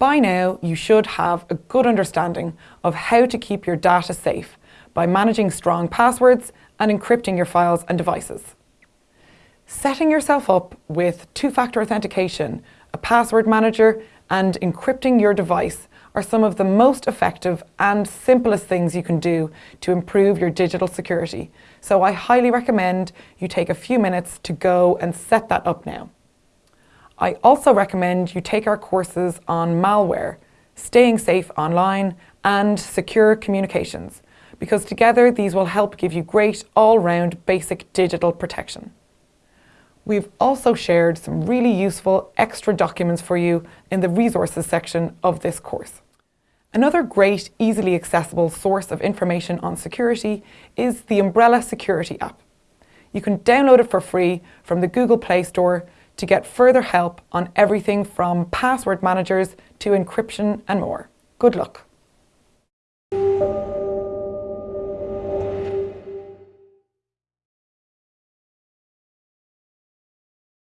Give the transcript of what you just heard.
By now, you should have a good understanding of how to keep your data safe by managing strong passwords and encrypting your files and devices. Setting yourself up with two-factor authentication, a password manager and encrypting your device are some of the most effective and simplest things you can do to improve your digital security. So I highly recommend you take a few minutes to go and set that up now. I also recommend you take our courses on malware, staying safe online and secure communications because together these will help give you great all-round basic digital protection. We've also shared some really useful extra documents for you in the resources section of this course. Another great, easily accessible source of information on security is the Umbrella Security app. You can download it for free from the Google Play Store to get further help on everything from password managers to encryption and more. Good luck.